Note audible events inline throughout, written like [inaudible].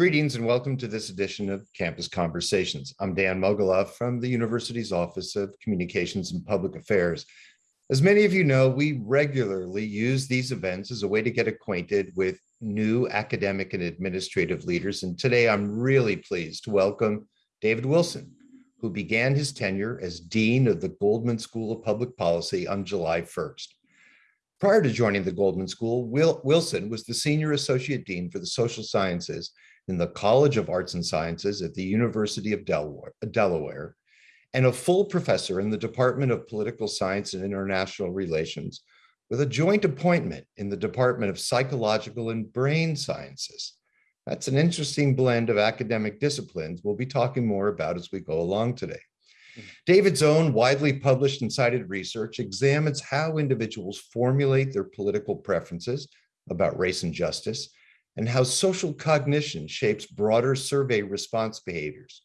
Greetings and welcome to this edition of Campus Conversations. I'm Dan Mogulof from the university's Office of Communications and Public Affairs. As many of you know, we regularly use these events as a way to get acquainted with new academic and administrative leaders. And today I'm really pleased to welcome David Wilson, who began his tenure as Dean of the Goldman School of Public Policy on July 1st. Prior to joining the Goldman School, Wilson was the Senior Associate Dean for the Social Sciences in the College of Arts and Sciences at the University of Delaware, Delaware, and a full professor in the Department of Political Science and International Relations with a joint appointment in the Department of Psychological and Brain Sciences. That's an interesting blend of academic disciplines we'll be talking more about as we go along today. Mm-hmm. David's own widely published and cited research examines how individuals formulate their political preferences about race and justice, and how social cognition shapes broader survey response behaviors.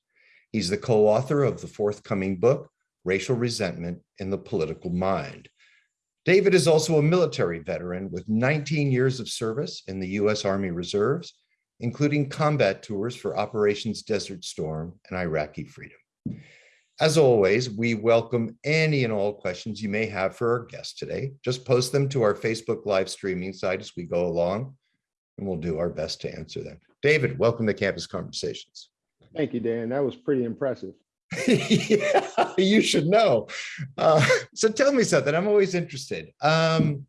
He's the co-author of the forthcoming book, Racial Resentment in the Political Mind. David is also a military veteran with 19 years of service in the U.S. Army Reserves, including combat tours for Operations Desert Storm and Iraqi Freedom. As always, we welcome any and all questions you may have for our guest today. Just post them to our Facebook live streaming site as we go along, and we'll do our best to answer them. David, welcome to Campus Conversations. Thank you, Dan. That was pretty impressive. [laughs] yeah, you should know. Uh, so tell me something. I'm always interested. Um,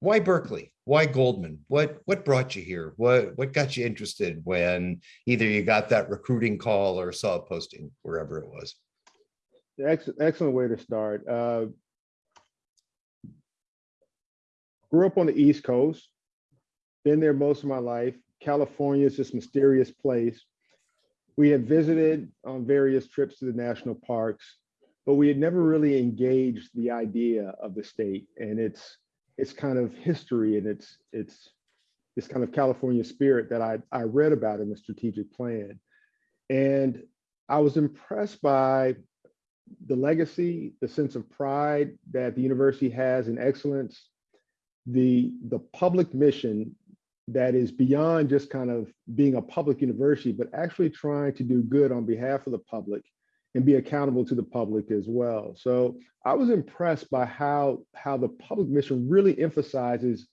why Berkeley? Why Goldman? What what brought you here? What what got you interested when either you got that recruiting call or saw a posting wherever it was? Excellent, excellent way to start. Uh, grew up on the East Coast, been there most of my life. California is this mysterious place. We had visited on various trips to the national parks, but we had never really engaged the idea of the state and its its kind of history and its its this kind of California spirit that I, I read about in the strategic plan. And I was impressed by the legacy, the sense of pride that the university has in excellence, the, the public mission that is beyond just kind of being a public university, but actually trying to do good on behalf of the public and be accountable to the public as well. So I was impressed by how, how the public mission really emphasizes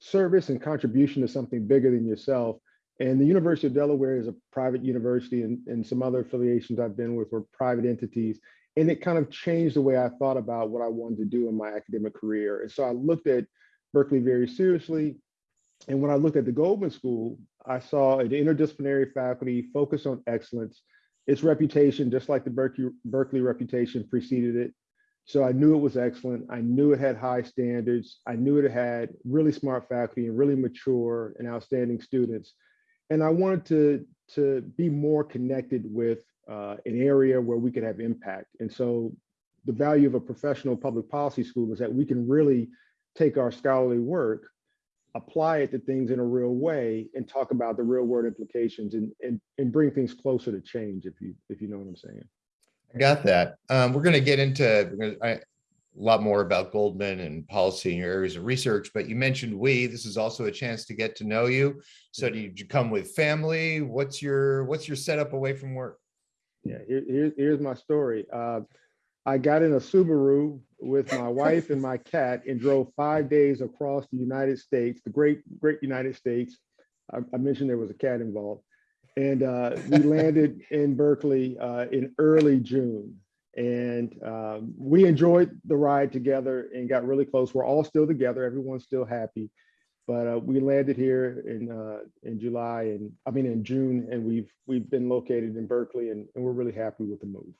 service and contribution to something bigger than yourself. And the University of Delaware is a private university and, and some other affiliations I've been with were private entities. And it kind of changed the way I thought about what I wanted to do in my academic career. And so I looked at Berkeley very seriously. And when I looked at the Goldman School, I saw an interdisciplinary faculty focused on excellence. Its reputation, just like the Berkeley, Berkeley reputation preceded it, so I knew it was excellent. I knew it had high standards. I knew it had really smart faculty and really mature and outstanding students. And I wanted to, to be more connected with uh, an area where we could have impact. And so the value of a professional public policy school is that we can really take our scholarly work, apply it to things in a real way and talk about the real world implications and, and, and bring things closer to change, if you, if you know what I'm saying. I got that. Um, we're going to get into I, a lot more about Goldman and policy in your areas of research, but you mentioned we. This is also a chance to get to know you. So do you, come with family? What's your what's your setup away from work? Yeah, here, here, here's my story. Uh, I got in a Subaru with my wife and my cat and drove five days across the United States, the great, great United States. I, I mentioned there was a cat involved and uh, we [laughs] landed in Berkeley uh, in early June. And um, we enjoyed the ride together and got really close. We're all still together. Everyone's still happy. But uh, we landed here in uh, in July and I mean in June, and we've we've been located in Berkeley, and, and we're really happy with the move.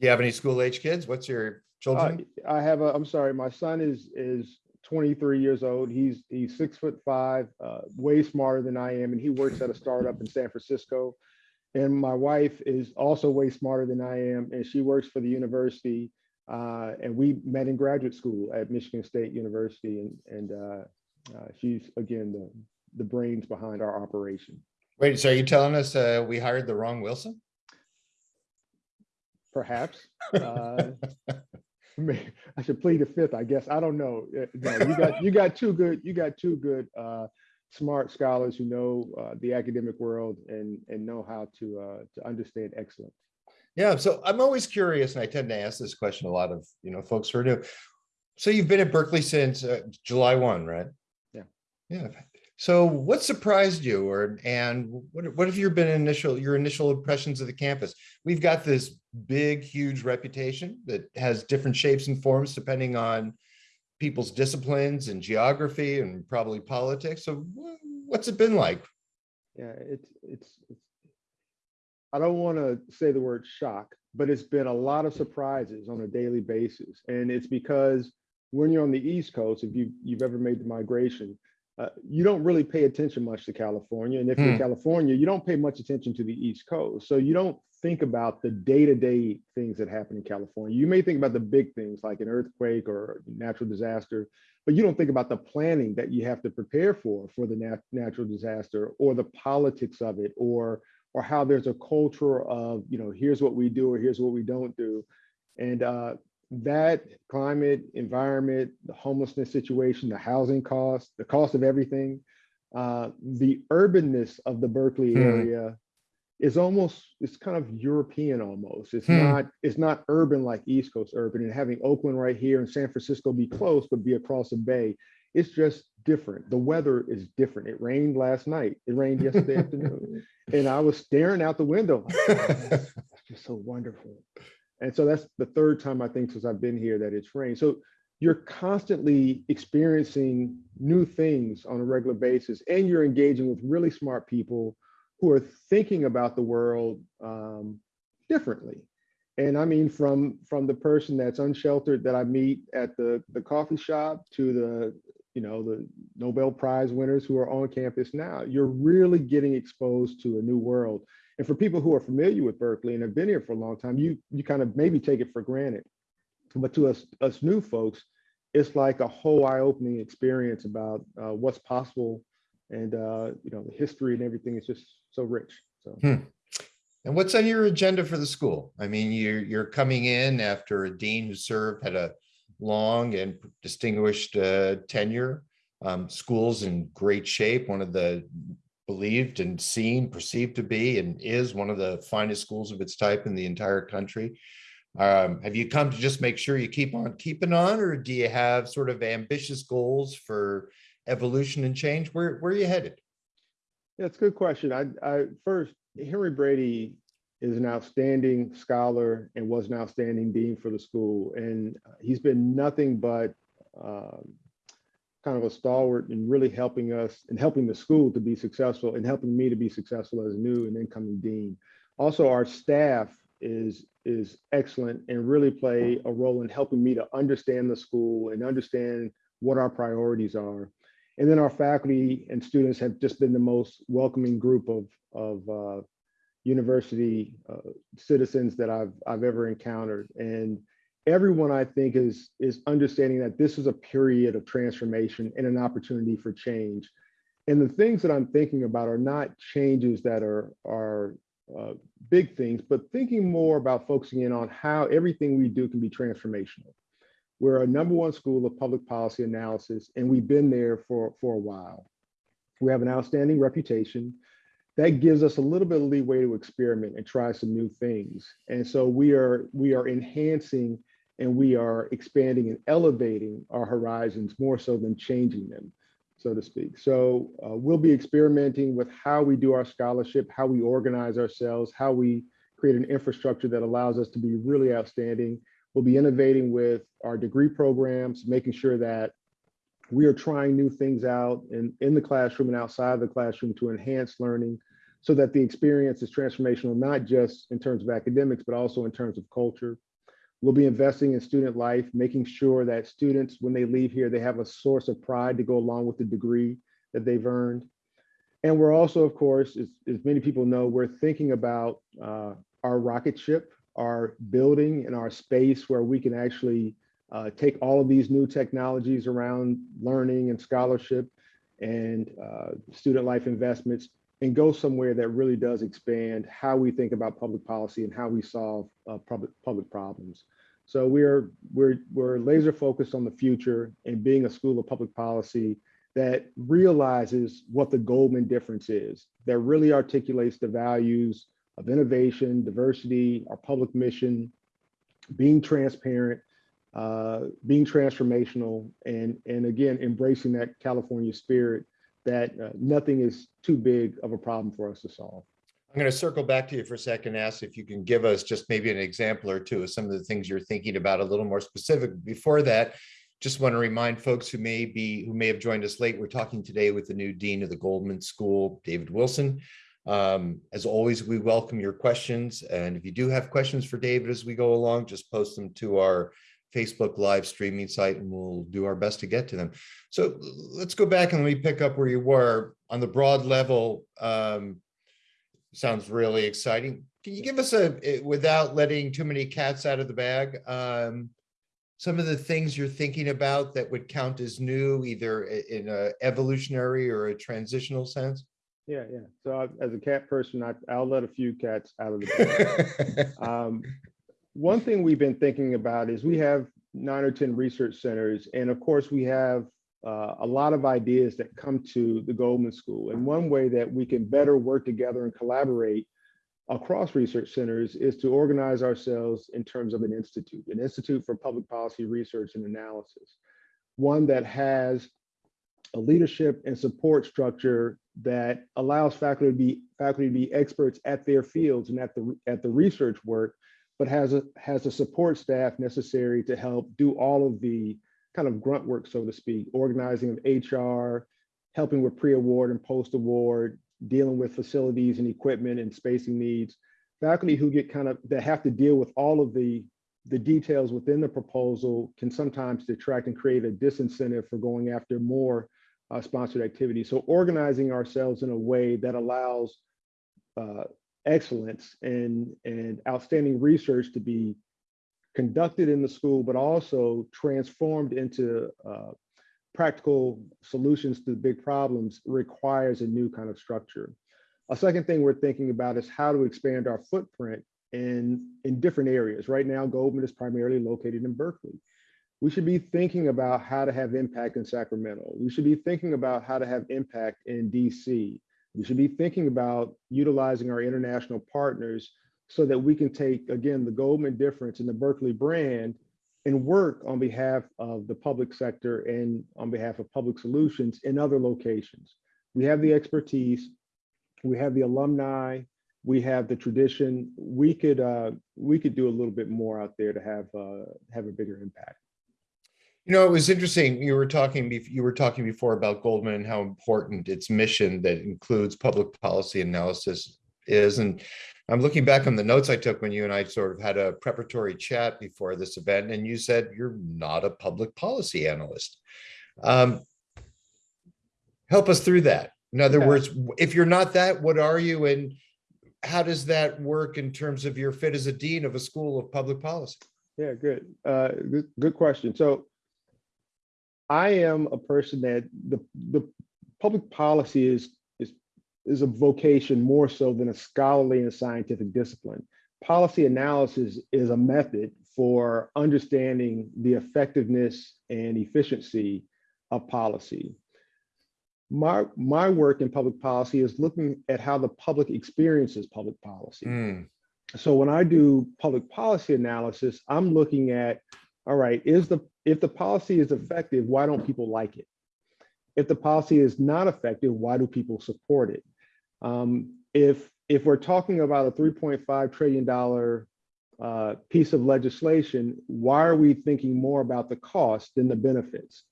Do you have any school age kids? What's your children? Uh, I have a. I'm sorry, my son is is 23 years old. He's he's six foot five, uh, way smarter than I am, and he works at a startup in San Francisco. And my wife is also way smarter than I am, and she works for the university. Uh, and we met in graduate school at Michigan State University, and and uh, uh she's again the the brains behind our operation. Wait, so are you telling us uh, we hired the wrong Wilson? Perhaps. Uh, [laughs] I should plead the fifth, I guess. I don't know. No, you got you got two good you got two good uh, smart scholars who know uh, the academic world and, and know how to, uh, to understand excellence. Yeah, so I'm always curious, and I tend to ask this question a lot of, you know, folks who are new. So you've been at Berkeley since uh, July 1, right? Yeah. Yeah. So what surprised you or, and what, what have your been initial, your initial impressions of the campus? We've got this big, huge reputation that has different shapes and forms depending on people's disciplines and geography and probably politics. So what's it been like? Yeah, it's, it's, it's, I don't want to say the word shock, but it's been a lot of surprises on a daily basis. And it's because when you're on the East Coast, if you, you've ever made the migration, uh, you don't really pay attention much to California. And if you're in Hmm. California, you don't pay much attention to the East Coast. So you don't think about the day-to-day things that happen in California. You may think about the big things like an earthquake or natural disaster, but you don't think about the planning that you have to prepare for for the nat- natural disaster or the politics of it or or how there's a culture of you know here's what we do or here's what we don't do and uh, that climate environment the homelessness situation the housing cost the cost of everything uh, the urbanness of the berkeley Hmm. area is almost it's kind of european almost. It's Hmm. not it's not urban like east coast urban and having oakland right here and san francisco be close but be across the bay it's just different. The weather is different. It rained last night. It rained yesterday [laughs] afternoon. And i was staring out the window like, [laughs] "Oh, just so wonderful and so that's the third time i think since i've been here that it's rained. So you're constantly experiencing new things on a regular basis and you're engaging with really smart people who are thinking about the world um, differently. And i mean from from the person that's unsheltered that i meet at the the coffee shop to the you know the nobel prize winners who are on campus now you're really getting exposed to a new world and for people who are familiar with berkeley and have been here for a long time you you kind of maybe take it for granted but to us us new folks it's like a whole eye-opening experience about uh, what's possible and uh, you know the history and everything is just so rich so And what's on your agenda for the school? I mean, you're, you're coming in after a dean who served, had a long and distinguished uh, tenure. Um, School's in great shape, one of the believed and seen, perceived to be, and is one of the finest schools of its type in the entire country. Um, Have you come to just make sure you keep on keeping on, or do you have sort of ambitious goals for evolution and change? Where, where are you headed? That's a good question. I, I first, Henry Brady is an outstanding scholar and was an outstanding dean for the school, and uh, he's been nothing but um, kind of a stalwart in really helping us and helping the school to be successful and helping me to be successful as a new and incoming dean. Also, our staff is is excellent and really play a role in helping me to understand the school and understand what our priorities are. And then our faculty and students have just been the most welcoming group of, of uh, university uh, citizens that I've, I've ever encountered. And everyone I think is, is understanding that this is a period of transformation and an opportunity for change. And the things that I'm thinking about are not changes that are, are uh, big things, but thinking more about focusing in on how everything we do can be transformational. We're a number one school of public policy analysis, and we've been there for, for a while. We have an outstanding reputation. That gives us a little bit of leeway to experiment and try some new things. And so we are, we are enhancing and we are expanding and elevating our horizons more so than changing them, so to speak. So uh, we'll be experimenting with how we do our scholarship, how we organize ourselves, how we create an infrastructure that allows us to be really outstanding We'll be innovating with our degree programs, making sure that we are trying new things out in, in the classroom and outside of the classroom to enhance learning so that the experience is transformational, not just in terms of academics, but also in terms of culture. We'll be investing in student life, making sure that students, when they leave here, they have a source of pride to go along with the degree that they've earned. And we're also, of course, as, as many people know, we're thinking about uh, our rocket ship, our building and our space where we can actually uh, take all of these new technologies around learning and scholarship and uh, student life investments and go somewhere that really does expand how we think about public policy and how we solve uh, public public problems. So we're we're we're laser focused on the future and being a school of public policy that realizes what the Goldman difference is, that really articulates the values of innovation, diversity, our public mission, being transparent, uh, being transformational, and, and again, embracing that California spirit that uh, nothing is too big of a problem for us to solve. I'm going to circle back to you for a second, ask if you can give us just maybe an example or two of some of the things you're thinking about a little more specific. Before that, just want to remind folks who may be, who may have joined us late, we're talking today with the new Dean of the Goldman School, David Wilson. Um, as always, we welcome your questions. And if you do have questions for David as we go along, just post them to our Facebook live streaming site and we'll do our best to get to them. So let's go back and let me pick up where you were on the broad level. Um, sounds really exciting. Can you give us a, without letting too many cats out of the bag, um, some of the things you're thinking about that would count as new, either in a evolutionary or a transitional sense? Yeah, yeah. So I- as a cat person, I, I'll let a few cats out of the bag. [laughs] Um, One thing we've been thinking about is we have nine or 10 research centers, and of course, we have uh, a lot of ideas that come to the Goldman School. And one way that we can better work together and collaborate across research centers is to organize ourselves in terms of an institute, an Institute for Public Policy Research and Analysis, one that has a leadership and support structure that allows faculty to be faculty to be experts at their fields and at the at the research work but has a has a support staff necessary to help do all of the kind of grunt work, so to speak, organizing of HR, helping with pre-award and post-award, dealing with facilities and equipment and spacing needs. Faculty who get kind of that have to deal with all of the the details within the proposal can sometimes detract and create a disincentive for going after more uh, sponsored activities. So organizing ourselves in a way that allows uh, excellence and, and outstanding research to be conducted in the school, but also transformed into uh, practical solutions to big problems requires a new kind of structure. A second thing we're thinking about is how to expand our footprint in, in different areas. Right now, Goldman is primarily located in Berkeley. We should be thinking about how to have impact in Sacramento. We should be thinking about how to have impact in DC. We should be thinking about utilizing our international partners so that we can take, again, the Goldman difference and the Berkeley brand and work on behalf of the public sector and on behalf of public solutions in other locations. We have the expertise, we have the alumni, we have the tradition. We could uh, we could do a little bit more out there to have uh, have a bigger impact. You know, it was interesting. You were talking, you were talking before about Goldman and how important its mission that includes public policy analysis is. And I'm looking back on the notes I took when you and I sort of had a preparatory chat before this event, and you said you're not a public policy analyst. Um, help us through that. In other words, if you're not that, what are you? And how does that work in terms of your fit as a dean of a school of public policy? Yeah, good. Uh, good, good question. So I am a person that the the public policy is is is a vocation more so than a scholarly and scientific discipline. Policy analysis is a method for understanding the effectiveness and efficiency of policy. My, my work in public policy is looking at how the public experiences public policy. Mm. So when I do public policy analysis, I'm looking at, all right, is the if the policy is effective, why don't people like it? If the policy is not effective, why do people support it? Um, if if we're talking about a 3.5 trillion dollar uh, piece of legislation, why are we thinking more about the cost than the benefits?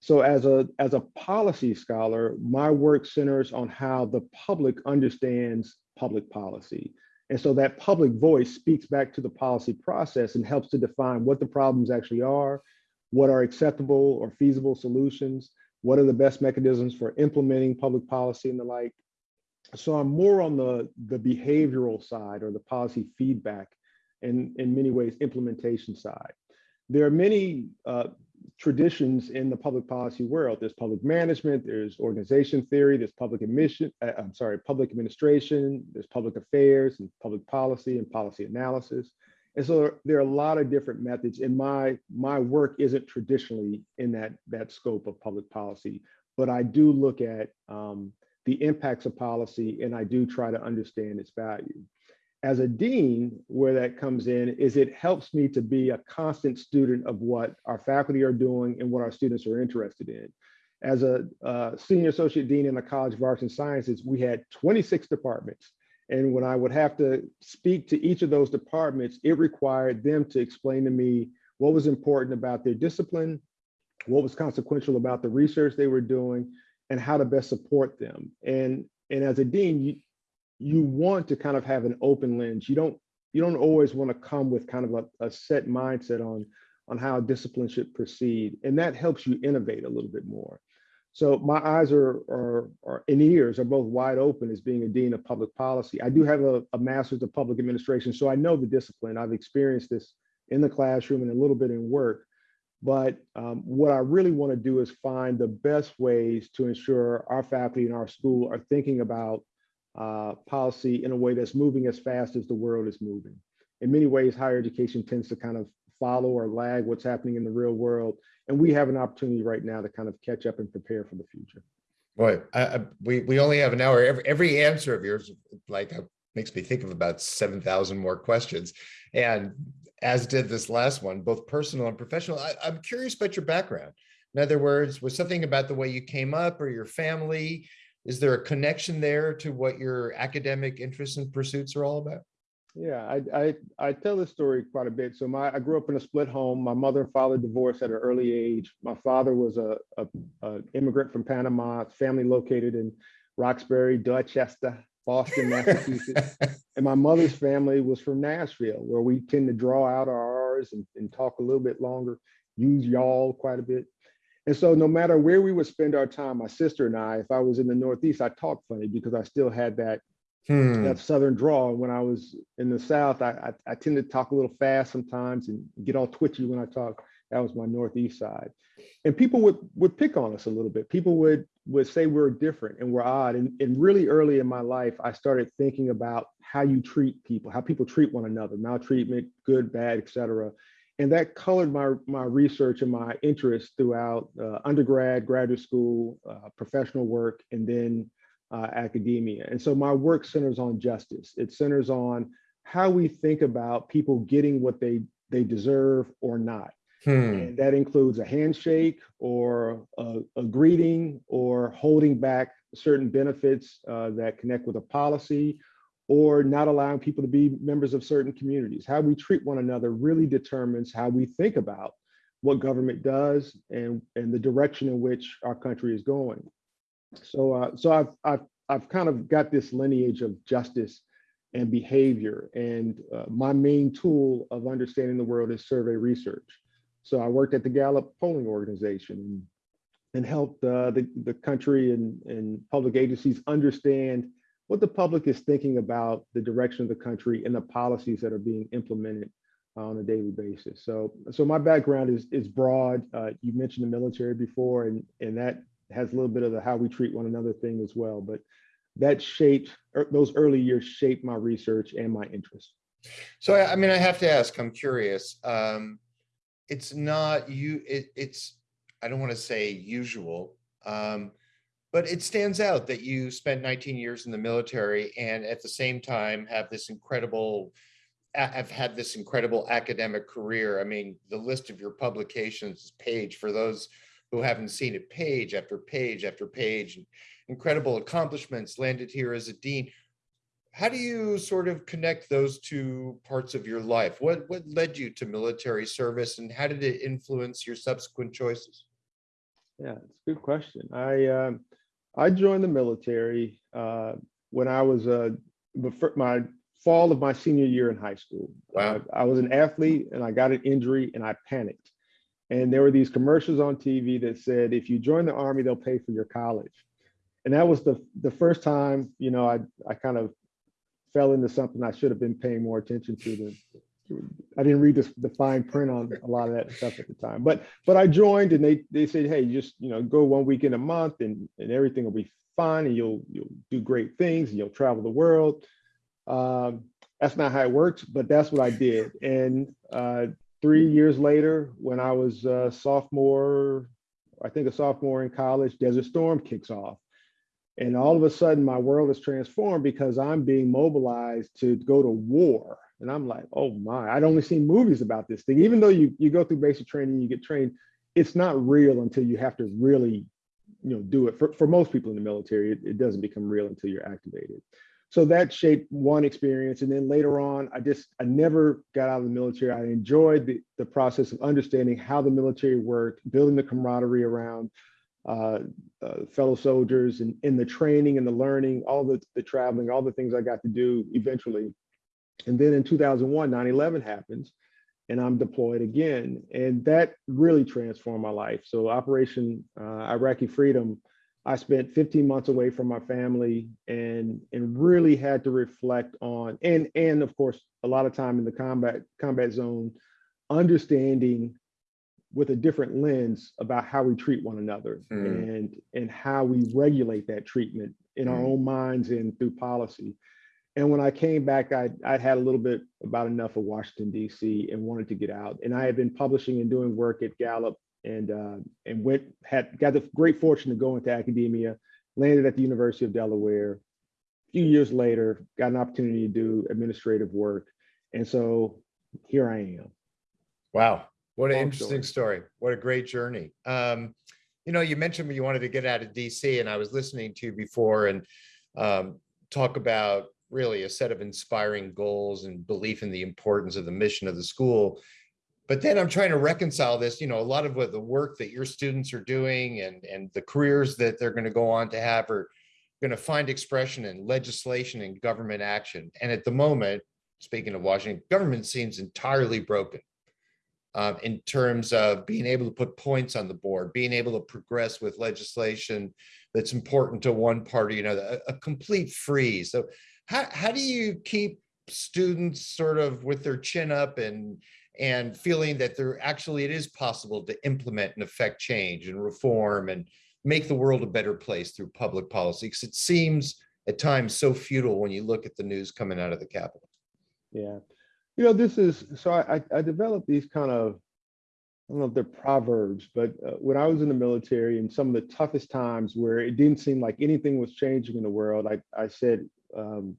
So as a as a policy scholar, my work centers on how the public understands public policy. And so that public voice speaks back to the policy process and helps to define what the problems actually are, what are acceptable or feasible solutions, what are the best mechanisms for implementing public policy and the like. So I'm more on the, the behavioral side or the policy feedback and in many ways implementation side. There are many uh, traditions in the public policy world. There's public management, there's organization theory, there's public admission, uh, I'm sorry, public administration, there's public affairs and public policy and policy analysis. And so there are a lot of different methods and my, my work isn't traditionally in that, that scope of public policy, but I do look at um, the impacts of policy and I do try to understand its value. As a dean, where that comes in is it helps me to be a constant student of what our faculty are doing and what our students are interested in. As a uh, senior associate dean in the College of Arts and Sciences, we had 26 departments. And when I would have to speak to each of those departments, it required them to explain to me what was important about their discipline, what was consequential about the research they were doing, and how to best support them. And, and as a dean, you, you want to kind of have an open lens. You don't, you don't always want to come with kind of a, a set mindset on, on how discipline should proceed. And that helps you innovate a little bit more. So my eyes are, are, are and ears are both wide open as being a dean of public policy. I do have a, a master's of public administration, so I know the discipline. I've experienced this in the classroom and a little bit in work. But um, what I really want to do is find the best ways to ensure our faculty in our school are thinking about uh, policy in a way that's moving as fast as the world is moving. In many ways, higher education tends to kind of follow or lag what's happening in the real world. And we have an opportunity right now to kind of catch up and prepare for the future. Boy, I, we, we only have an hour. Every, every answer of yours, like, uh, makes me think of about 7,000 more questions. And as did this last one, both personal and professional. I, I'm curious about your background. In other words, was something about the way you came up or your family? Is there a connection there to what your academic interests and pursuits are all about? Yeah, I, I, I tell this story quite a bit. So my I grew up in a split home. My mother and father divorced at an early age. My father was a, a, a immigrant from Panama, family located in Roxbury, Dorchester, Boston, Massachusetts. [laughs] and my mother's family was from Nashville, where we tend to draw out our R's and, and talk a little bit longer, use y'all quite a bit. And so no matter where we would spend our time, my sister and I, if I was in the Northeast, I talked funny because I still had that Hmm. that southern drawl. When I was in the South, I, I, I tend to talk a little fast sometimes and get all twitchy when I talk. That was my Northeast side. And people would would pick on us a little bit. People would would say we're different and we're odd. And, and really early in my life, I started thinking about how you treat people, how people treat one another, maltreatment, good, bad, etc. And that colored my, my research and my interest throughout uh, undergrad, graduate school, uh, professional work, and then uh, academia. And so my work centers on justice. It centers on how we think about people getting what they, they deserve or not. Hmm. And that includes a handshake or a, a greeting or holding back certain benefits uh, that connect with a policy or not allowing people to be members of certain communities. How we treat one another really determines how we think about what government does and, and the direction in which our country is going. So, uh, so I've, I've, I've kind of got this lineage of justice and behavior. And uh, my main tool of understanding the world is survey research. So I worked at the Gallup polling organization and, helped uh, the, the country and, and public agencies understand what the public is thinking about the direction of the country and the policies that are being implemented on a daily basis. So, so my background is is broad. Uh, you mentioned the military before, and and that has a little bit of the how we treat one another thing as well. But that shaped er, those early years shaped my research and my interest. So, I I mean, I have to ask, I'm curious. Um, it's not you, it, it's, I don't want to say usual, um, but it stands out that you spent 19 years in the military and at the same time have this incredible, have had this incredible academic career. I mean, the list of your publications is page for those who haven't seen it, page after page after page, incredible accomplishments, landed here as a dean. How do you sort of connect those two parts of your life? What, what led you to military service and how did it influence your subsequent choices? Yeah, it's a good question. I um, I joined the military uh, when I was uh, before my fall of my senior year in high school. Wow. Uh, I was an athlete and I got an injury and I panicked. And there were these commercials on TV that said, if you join the army, they'll pay for your college. And that was the the first time, you know, I I kind of fell into something I should have been paying more attention to. The, I didn't read the, the fine print on a lot of that stuff at the time, but but I joined and they they said, hey, just you know, go one weekend a month and and everything will be fine and you'll you'll do great things and you'll travel the world. Um, that's not how it works, but that's what I did. And uh, three years later, when I was a sophomore I think a sophomore in college, Desert Storm kicks off. And all of a sudden, my world is transformed because I'm being mobilized to go to war. And I'm like, oh my, I'd only seen movies about this thing. Even though you, you go through basic training, you get trained, it's not real until you have to really, you know, do it. For, for most people in the military, it, it doesn't become real until you're activated. So that shaped one experience. And then later on, I just, I never got out of the military. I enjoyed the, the process of understanding how the military worked, building the camaraderie around uh, uh, fellow soldiers and in the training and the learning, all the, the traveling, all the things I got to do eventually. And then in 2001, 9-11 happens and I'm deployed again. And that really transformed my life. So Operation uh, Iraqi Freedom, I spent 15 months away from my family and, and really had to reflect on, and, and of course, a lot of time in the combat, combat zone, understanding with a different lens about how we treat one another Mm. and and how we regulate that treatment in our Mm. own minds and through policy. And when I came back, I I had a little bit about enough of Washington D.C. and wanted to get out. And I had been publishing and doing work at Gallup and uh, and went had got the great fortune to go into academia, landed at the University of Delaware. A few years later, got an opportunity to do administrative work, and so here I am. Wow, what an Long interesting story. What a great journey. Um, you know, you mentioned you wanted to get out of DC and I was listening to you before and um, talk about really a set of inspiring goals and belief in the importance of the mission of the school. But then I'm trying to reconcile this, you know, a lot of what the work that your students are doing and, and the careers that they're going to go on to have are going to find expression in legislation and government action. And at the moment, speaking of Washington, government seems entirely broken um, in terms of being able to put points on the board, being able to progress with legislation that's important to one party, you know, a, a complete freeze. So how, how do you keep students sort of with their chin up and and feeling that there actually it is possible to implement and affect change and reform and make the world a better place through public policy? Because it seems at times so futile when you look at the news coming out of the Capitol. Yeah. You know, this is, so I, I- developed these kind of, I don't know if they're proverbs, but uh, when I was in the military and some of the toughest times where it didn't seem like anything was changing in the world, I, I said, um,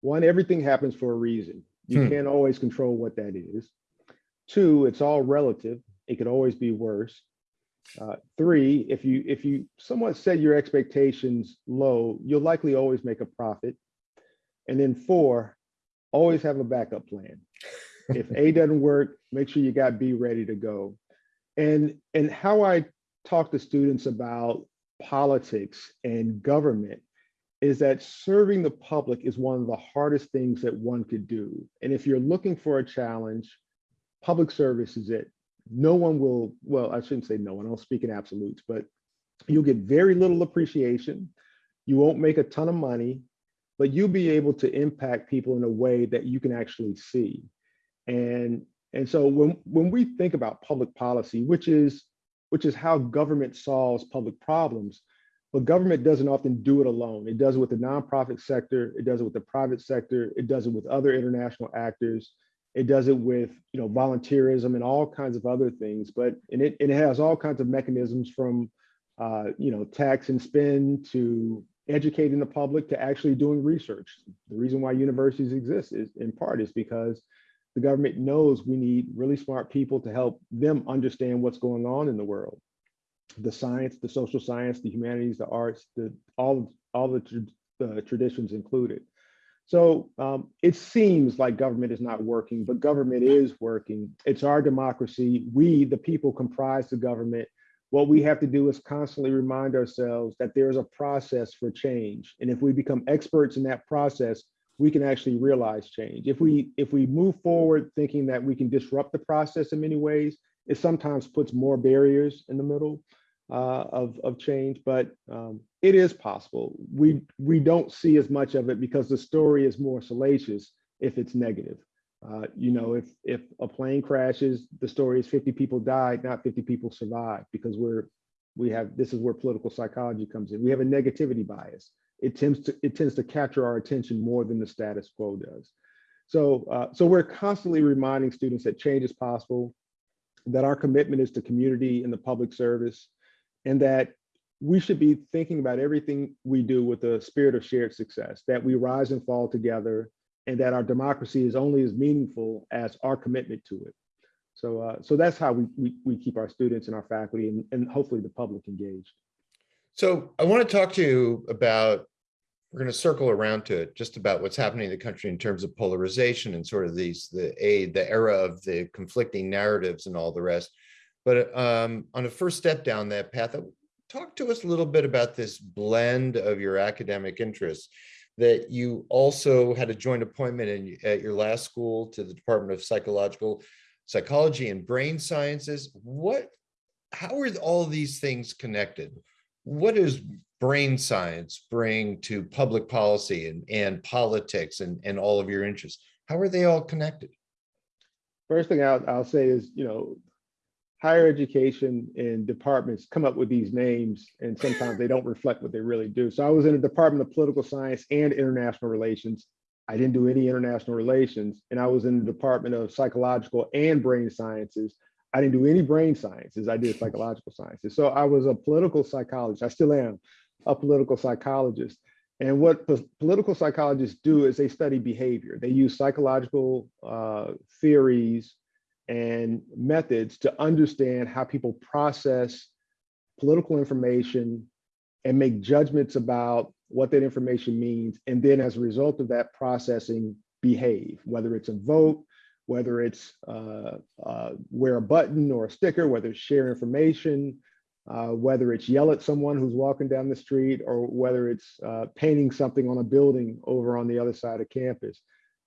one, everything happens for a reason. You Hmm. can't always control what that is. Two, it's all relative. It could always be worse. Uh, three, if you if you somewhat set your expectations low, you'll likely always make a profit. And then four, always have a backup plan. If A [laughs] doesn't work, make sure you got B ready to go. And and how I talk to students about politics and government is that serving the public is one of the hardest things that one could do. And if you're looking for a challenge, public service is it. No one will, well, I shouldn't say no one, I don't speak in absolutes, but you'll get very little appreciation. You won't make a ton of money, but you'll be able to impact people in a way that you can actually see. And, and so when, when we think about public policy, which is, which is how government solves public problems, but government doesn't often do it alone. It does it with the nonprofit sector, it does it with the private sector, it does it with other international actors, it does it with you know volunteerism and all kinds of other things. But and it, it has all kinds of mechanisms from uh, you know tax and spend to educating the public to actually doing research. The reason why universities exist is in part is because the government knows we need really smart people to help them understand what's going on in the world the science, the social science, the humanities, the arts, the all all the, the traditions included. So um, it seems like government is not working, but government is working. It's our democracy. We, the people, comprise the government. What we have to do is constantly remind ourselves that there's a process for change, and if we become experts in that process, we can actually realize change. If we if we move forward thinking that we can disrupt the process in many ways, it sometimes puts more barriers in the middle uh, of, of change, but um, it is possible. We, we don't see as much of it because the story is more salacious if it's negative. Uh, you know, if, if a plane crashes, the story is 50 people died, not 50 people survived because we're, we have, this is where political psychology comes in. We have a negativity bias. It tends to, it tends to capture our attention more than the status quo does. So, uh, so we're constantly reminding students that change is possible, that our commitment is to community and the public service, and that we should be thinking about everything we do with a spirit of shared success, that we rise and fall together, and that our democracy is only as meaningful as our commitment to it. So, uh, so that's how we, we, we keep our students and our faculty and, and hopefully the public engaged. So I want to talk to you about, we're going to circle around to it, just about what's happening in the country in terms of polarization and sort of these, the a, the era of the conflicting narratives and all the rest. But um, on a first step down that path, uh, talk to us a little bit about this blend of your academic interests that you also had a joint appointment in, at your last school to the Department of Psychological Psychology and Brain Sciences. What, how are all these things connected? What does brain science bring to public policy and, and politics and, and all of your interests? How are they all connected? First thing I'll, I'll say is, you know, higher education and departments come up with these names and sometimes they don't reflect what they really do. So I was in the Department of Political Science and International Relations. I didn't do any international relations and I was in the Department of Psychological and Brain Sciences. I didn't do any brain sciences. I did psychological sciences. So I was a political psychologist. I still am a political psychologist. And what political psychologists do is they study behavior. They use psychological uh, theories and methods to understand how people process political information and make judgments about what that information means. And then as a result of that processing, behave, whether it's a vote, whether it's uh, uh, wear a button or a sticker, whether it's share information, uh, whether it's yell at someone who's walking down the street, or whether it's uh, painting something on a building over on the other side of campus.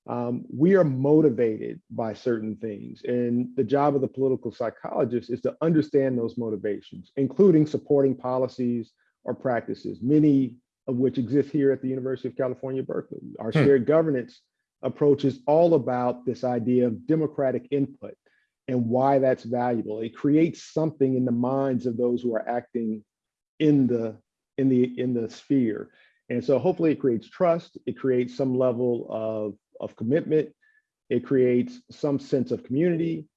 Um, we are motivated by certain things. And the job of the political psychologist is to understand those motivations, including supporting policies or practices, many of which exist here at the University of California, Berkeley. Our Hmm. shared governance approach is all about this idea of democratic input and why that's valuable. It creates something in the minds of those who are acting in the in the in the sphere. And so hopefully it creates trust, it creates some level of, of commitment, it creates some sense of community.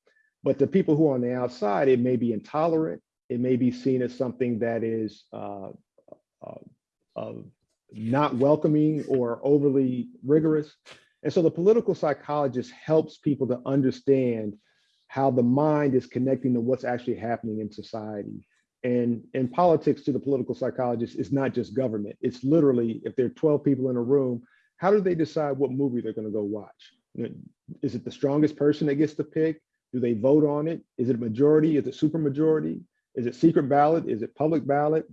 But the people who are on the outside, it may be intolerant, it may be seen as something that is uh, uh, uh, not welcoming or overly rigorous. And so the political psychologist helps people to understand how the mind is connecting to what's actually happening in society. And in politics to the political psychologist, it's not just government. It's literally, if there are 12 people in a room, how do they decide what movie they're gonna go watch? Is it the strongest person that gets to pick? Do they vote on it? Is it a majority? Is it super majority? Is it secret ballot? Is it public ballot?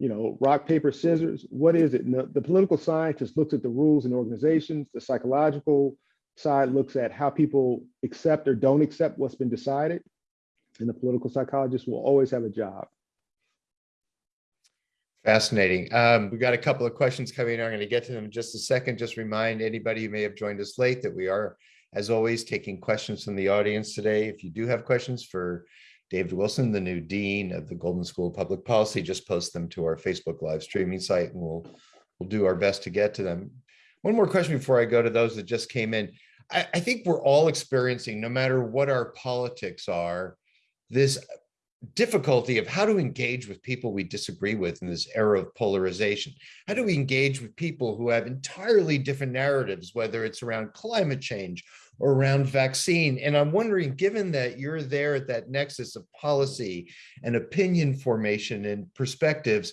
You know, rock, paper, scissors, what is it? The political scientist looks at the rules and organizations, the psychological side looks at how people accept or don't accept what's been decided. And the political psychologist will always have a job. Fascinating. Um, we got a couple of questions coming. in. I'm going to get to them in just a second. Just remind anybody who may have joined us late that we are, as always, taking questions from the audience today. If you do have questions for David Wilson, the new dean of the Goldman School of Public Policy, just post them to our Facebook live streaming site and we'll we'll do our best to get to them. One more question before I go to those that just came in. I, I think we're all experiencing, no matter what our politics are, this difficulty of how to engage with people we disagree with in this era of polarization. How do we engage with people who have entirely different narratives, whether it's around climate change or around vaccine? And I'm wondering, given that you're there at that nexus of policy and opinion formation and perspectives,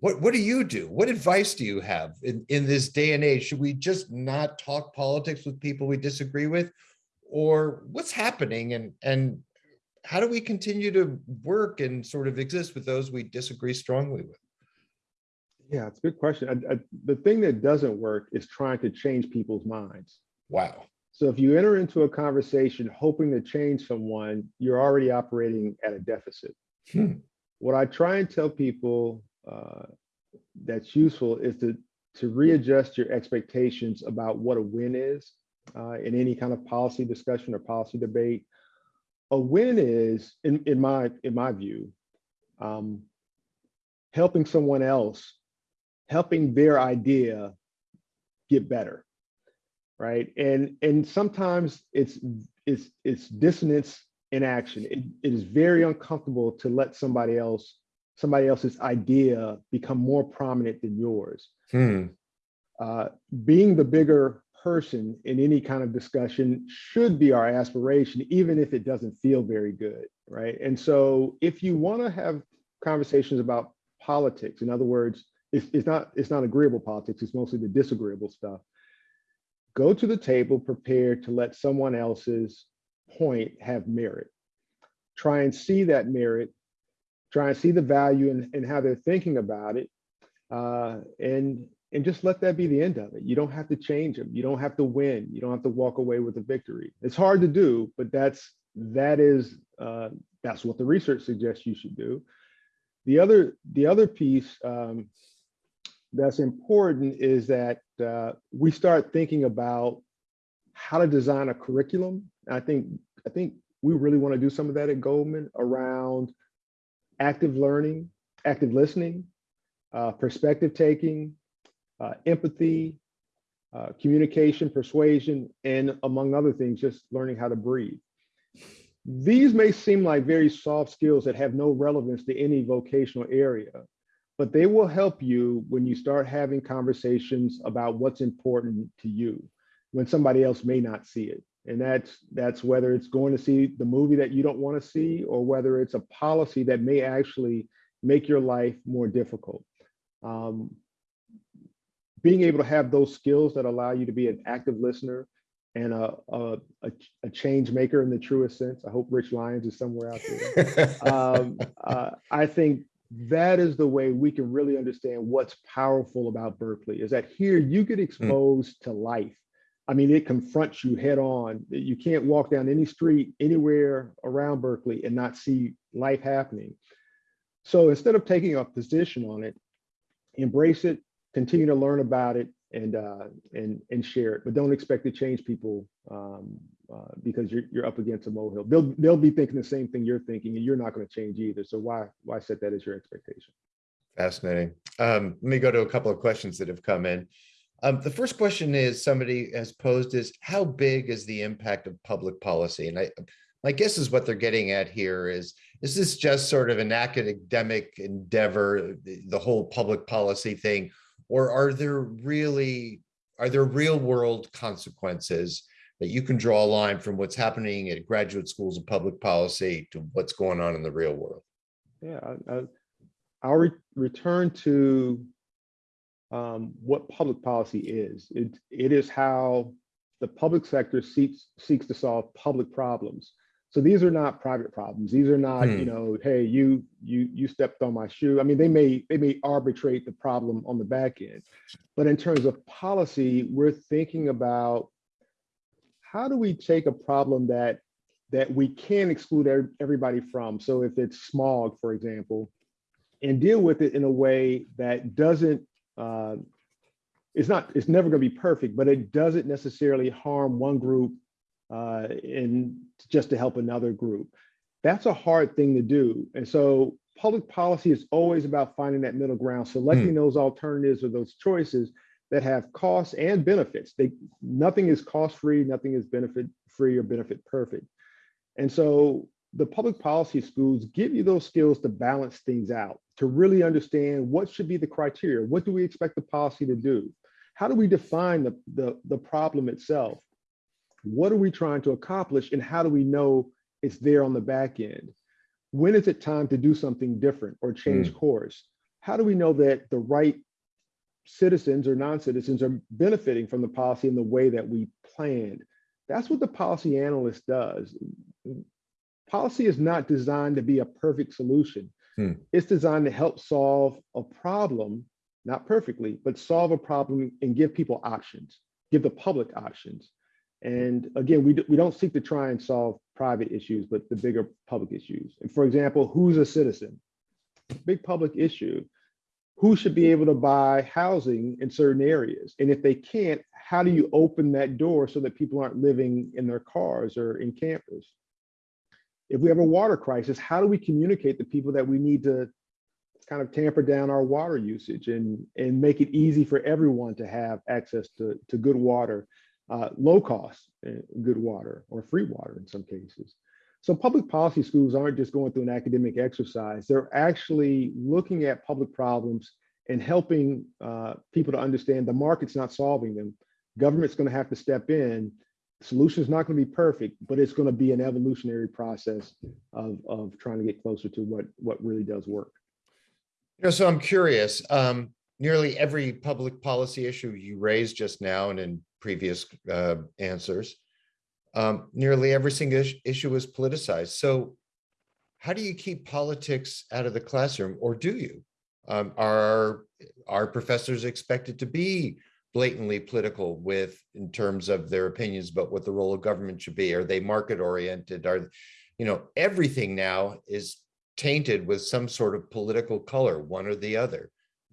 what, what do you do? What advice do you have in, in this day and age? Should we just not talk politics with people we disagree with? Or what's happening and, and how do we continue to work and sort of exist with those we disagree strongly with? Yeah, it's a good question. I, I, the thing that doesn't work is trying to change people's minds. Wow. So if you enter into a conversation hoping to change someone, you're already operating at a deficit. Hmm. What I try and tell people uh, that's useful is to, to readjust your expectations about what a win is uh, in any kind of policy discussion or policy debate. A win is, in, in my in my view, um, helping someone else, helping their idea get better, right? And and sometimes it's it's it's dissonance in action. It, it is very uncomfortable to let somebody else somebody else's idea become more prominent than yours. Hmm, Uh, being the bigger person in any kind of discussion should be our aspiration, even if it doesn't feel very good, right? And so if you want to have conversations about politics, in other words, it's, it's not it's not agreeable politics, it's mostly the disagreeable stuff. Go to the table prepared to let someone else's point have merit. Try and see that merit, try and see the value in how they're thinking about it, uh, and and just let that be the end of it. You don't have to change them. You don't have to win. You don't have to walk away with a victory. It's hard to do, but that's that is uh, that's what the research suggests you should do. The other the other piece um, that's important is that uh, we start thinking about how to design a curriculum. I think I think we really want to do some of that at Goldman around active learning, active listening, uh, perspective taking, uh, empathy, uh, communication, persuasion, and among other things, just learning how to breathe. These may seem like very soft skills that have no relevance to any vocational area, but they will help you when you start having conversations about what's important to you when somebody else may not see it. And that's that's whether it's going to see the movie that you don't want to see or whether it's a policy that may actually make your life more difficult. Um, being able to have those skills that allow you to be an active listener and a, a, a, change maker in the truest sense. I hope Rich Lyons is somewhere out there. [laughs] um, uh, I think that is the way we can really understand what's powerful about Berkeley is that here you get exposed to life. I mean, it confronts you head on. You can't walk down any street anywhere around Berkeley and not see life happening. So instead of taking a position on it, embrace it, continue to learn about it, and uh, and and share it. But don't expect to change people um, uh, because you're you're up against a molehill. They'll they'll be thinking the same thing you're thinking, and you're not going to change either. So why why set that as your expectation? Fascinating. Um, let me go to a couple of questions that have come in. Um, the first question is somebody has posed is how big is the impact of public policy? And I, my guess is what they're getting at here is, is this just sort of an academic endeavor, the, whole public policy thing, or are there really, are there real world consequences that you can draw a line from what's happening at graduate schools of public policy to what's going on in the real world? Yeah, I, I'll re return to um, what public policy is. It, it is how the public sector seeks seeks to solve public problems. So these are not private problems. These are not, Hmm. you know, hey, you you you stepped on my shoe. I mean, they may they may arbitrate the problem on the back end, but in terms of policy, we're thinking about how do we take a problem that that we can exclude ev- everybody from. So if it's smog, for example, and deal with it in a way that doesn't uh, it's not it's never going to be perfect but it doesn't necessarily harm one group uh, in just to help another group. That's a hard thing to do and so public policy is always about finding that middle ground selecting those alternatives or those choices that have costs and benefits. They nothing is cost free nothing is benefit free or benefit perfect and so the public policy schools give you those skills to balance things out, to really understand what should be the criteria. What do we expect the policy to do? How do we define the, the, the problem itself? What are we trying to accomplish and how do we know it's there on the back end? When is it time to do something different or change hmm. course? How do we know that the right citizens or non-citizens are benefiting from the policy in the way that we planned? That's what the policy analyst does policy is not designed to be a perfect solution. Hmm. It's designed to help solve a problem, not perfectly, but solve a problem and give people options, give the public options. And again, we, do, we don't seek to try and solve private issues, but the bigger public issues. And for example, who's a citizen? Big public issue. Who should be able to buy housing in certain areas? And if they can't, how do you open that door so that people aren't living in their cars or in campers? If we have a water crisis, how do we communicate to people that we need to kind of tamper down our water usage and, and make it easy for everyone to have access to, to good water, uh, low cost uh, good water or free water in some cases. So public policy schools aren't just going through an academic exercise. They're actually looking at public problems and helping uh, people to understand the market's not solving them. Government's going to have to step in. Solution's not going to be perfect, but it's going to be an evolutionary process of, of trying to get closer to what, what really does work. You know, so I'm curious, um, nearly every public policy issue you raised just now and in previous uh, answers, um, nearly every single is- issue is politicized. So how do you keep politics out of the classroom or do you? Um, are, are professors expected to be blatantly political with, in terms of their opinions about what the role of government should be? Are they market oriented? Are, you know, everything now is tainted with some sort of political color, one or the other.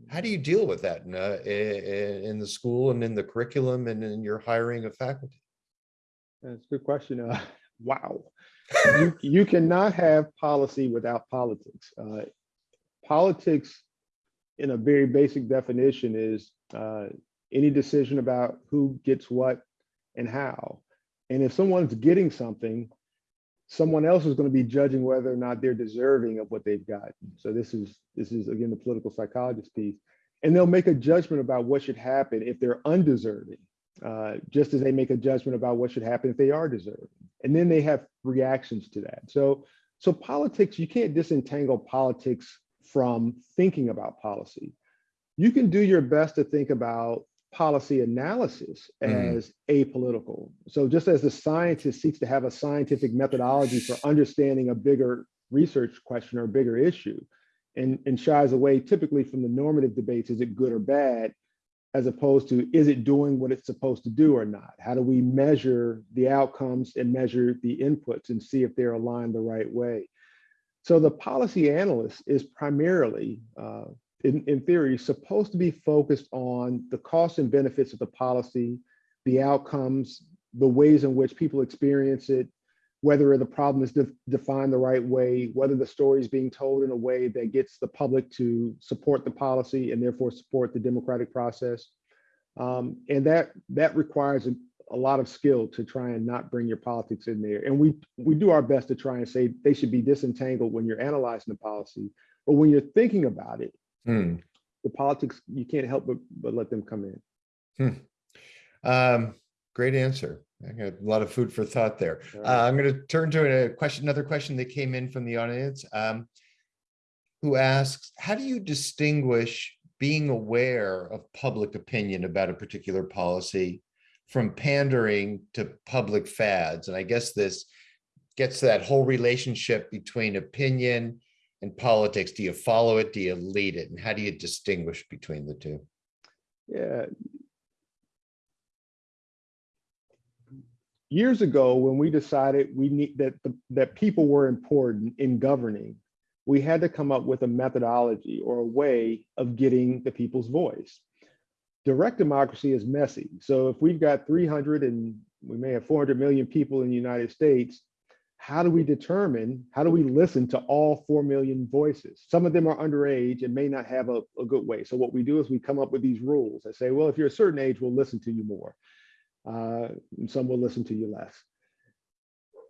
How do you deal with that in, uh, in the school and in the curriculum and in your hiring of faculty? That's a good question. Uh, [laughs] wow. [laughs] You, you cannot have policy without politics. Uh, politics, in a very basic definition, is uh, any decision about who gets what and how. And if someone's getting something, someone else is going to be judging whether or not they're deserving of what they've got. So this is this is again the political psychologist piece, and they'll make a judgment about what should happen if they're undeserving uh, just as they make a judgment about what should happen if they are deserving. And then they have reactions to that. So, so politics, you can't disentangle politics from thinking about policy. You can do your best to think about policy analysis Mm. as apolitical. So just as the scientist seeks to have a scientific methodology for understanding a bigger research question or bigger issue, and, and shies away typically from the normative debates, is it good or bad? as opposed to is it doing what it's supposed to do or not? How do we measure the outcomes and measure the inputs and see if they're aligned the right way? So the policy analyst is primarily, uh, in, in theory, supposed to be focused on the costs and benefits of the policy, the outcomes, the ways in which people experience it, whether the problem is de- defined the right way, whether the story is being told in a way that gets the public to support the policy and therefore support the democratic process. Um, and that that requires a, a lot of skill to try and not bring your politics in there. And we we do our best to try and say they should be disentangled when you're analyzing the policy, but when you're thinking about it, Hmm. the politics you can't help but, but let them come in. Um, great answer. I got a lot of food for thought there. All Uh. I'm going to turn to a question, another question that came in from the audience. Um, who asks, how do you distinguish being aware of public opinion about a particular policy from pandering to public fads? And I guess this gets to that whole relationship between opinion and politics. Do you follow it? Do you lead it? And how do you distinguish between the two? Yeah. Years ago, when we decided we need that the, that people were important in governing, we had to come up with a methodology or a way of getting the people's voice. Direct democracy is messy. So if we've got 300 and we may have 400 million people in the United States, how do we determine, how do we listen to all 4 million voices? Some of them are underage and may not have a, a good way. So what we do is we come up with these rules that say, well, if you're a certain age, we'll listen to you more. Uh, and some will listen to you less.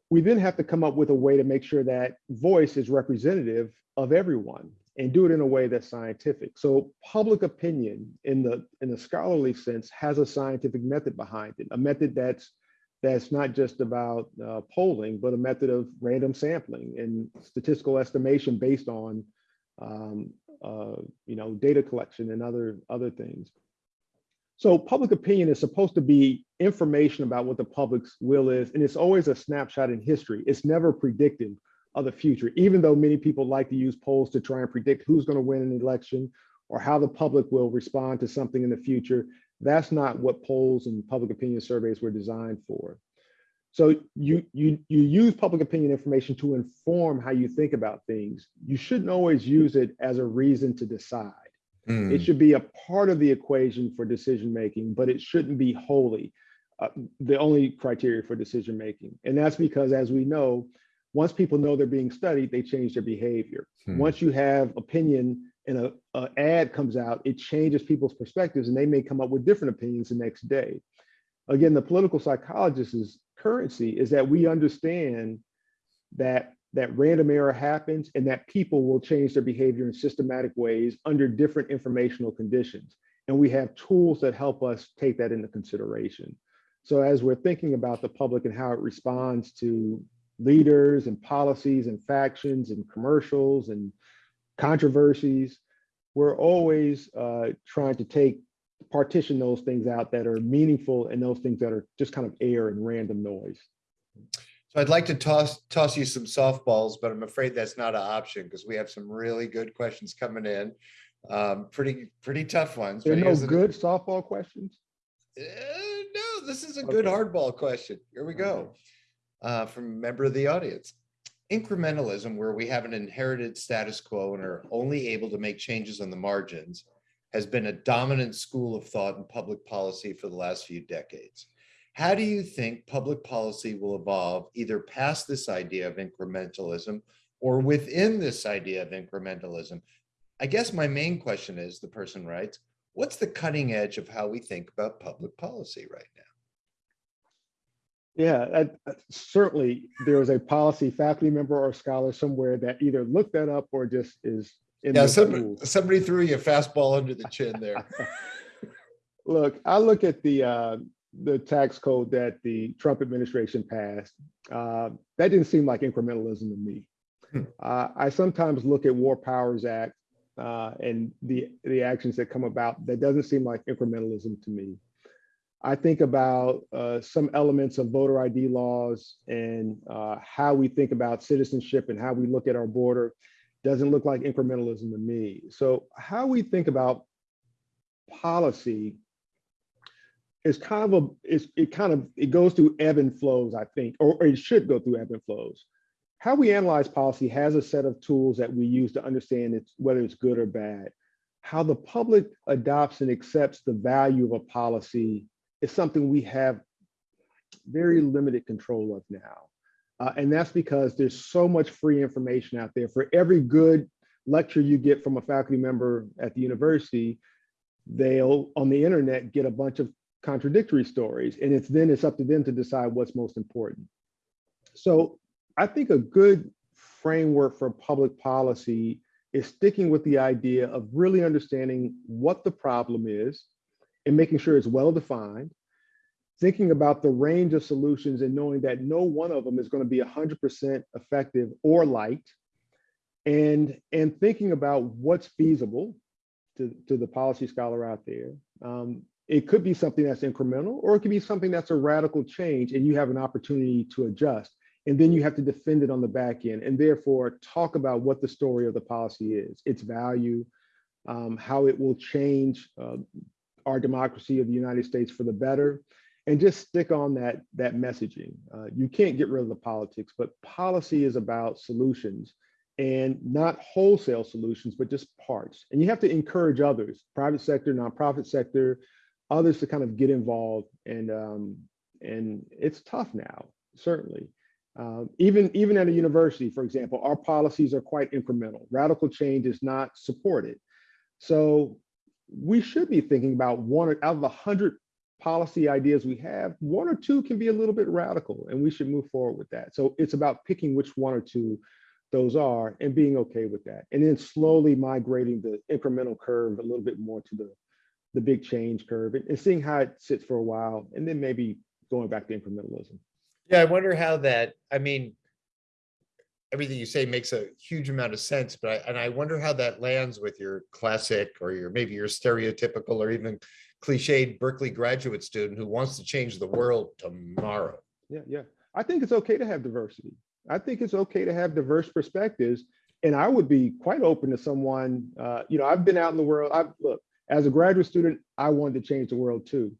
We then have to come up with a way to make sure that voice is representative of everyone and do it in a way that's scientific. So public opinion in the in the scholarly sense has a scientific method behind it, a method that's that's not just about uh, polling, but a method of random sampling and statistical estimation based on, um, uh, you know, data collection and other other things. So public opinion is supposed to be information about what the public's will is, and it's always a snapshot in history. It's never predictive of the future, even though many people like to use polls to try and predict who's going to win an election or how the public will respond to something in the future. That's not what polls and public opinion surveys were designed for. So you you you use public opinion information to inform how you think about things. You shouldn't always use it as a reason to decide. Hmm, It should be a part of the equation for decision making, but it shouldn't be wholly uh, the only criteria for decision making. And that's because, as we know, once people know they're being studied, they change their behavior. Hmm. Once you have opinion and a, a ad comes out, it changes people's perspectives, and they may come up with different opinions the next day. Again, the political psychologist's currency is that we understand that that random error happens and that people will change their behavior in systematic ways under different informational conditions. And we have tools that help us take that into consideration. So as we're thinking about the public and how it responds to leaders and policies and factions and commercials and controversies, we're always uh, trying to take partition those things out that are meaningful and those things that are just kind of air and random noise. So I'd like to toss, toss you some softballs, but I'm afraid that's not an option because we have some really good questions coming in. Um, pretty, pretty tough ones. There are no good softball questions? Uh, no, this is a good hardball question. Here we go. Uh, from a member of the audience. Incrementalism, where we have an inherited status quo and are only able to make changes on the margins, has been a dominant school of thought in public policy for the last few decades. How do you think public policy will evolve either past this idea of incrementalism or within this idea of incrementalism? I guess my main question is, the person writes, what's the cutting edge of how we think about public policy right now? Yeah, that- certainly there was a policy faculty member or scholar somewhere that either looked that up or just is. in Yeah, the somebody, somebody threw you a fastball under the chin there. [laughs] [laughs] Look, I look at the, uh, the tax code that the Trump administration passed. uh, That didn't seem like incrementalism to me. Hmm. Uh, I sometimes look at War Powers Act uh, and the, the actions that come about, that doesn't seem like incrementalism to me. I think about uh, some elements of voter ID laws and uh, how we think about citizenship and how we look at our border doesn't look like incrementalism to me. So how we think about policy is kind of a, it kind of, it goes through ebb and flows, I think, or, or it should go through ebb and flows. How we analyze policy has a set of tools that we use to understand it's, whether it's good or bad. How the public adopts and accepts the value of a policy is something we have very limited control of now. Uh, and that's because there's so much free information out there. For every good lecture you get from a faculty member at the university, they'll on the internet get a bunch of contradictory stories. And it's then it's up to them to decide what's most important. So I think a good framework for public policy is sticking with the idea of really understanding what the problem is and making sure it's well defined thinking about the range of solutions and knowing that no one of them is going to be 100% effective or liked and and thinking about what's feasible to, to the policy scholar out there. Um, it could be something that's incremental or it could be something that's a radical change and you have an opportunity to adjust and then you have to defend it on the back end and therefore talk about what the story of the policy is its value um, how it will change uh, our democracy of the united states for the better and just stick on that that messaging. Uh, you can't get rid of the politics, but policy is about solutions and not wholesale solutions, but just parts. And you have to encourage others, private sector, nonprofit sector, others to kind of get involved. And um, and it's tough now, certainly. Um, even even at a university, for example, our policies are quite incremental. Radical change is not supported. So we should be thinking about one out of a hundred policy ideas we have, one or two can be a little bit radical and we should move forward with that. So it's about picking which one or two those are and being okay with that. And then slowly migrating the incremental curve a little bit more to the, the big change curve and, and seeing how it sits for a while and then maybe going back to incrementalism. Yeah, I wonder how that, I mean, everything you say makes a huge amount of sense, but I, and I wonder how that lands with your classic or your, maybe your stereotypical or even cliched Berkeley graduate student who wants to change the world tomorrow. Yeah, yeah. I think it's okay to have diversity. I think it's okay to have diverse perspectives. And I would be quite open to someone, uh, you know, I've been out in the world. I look, as a graduate student, I wanted to change the world too.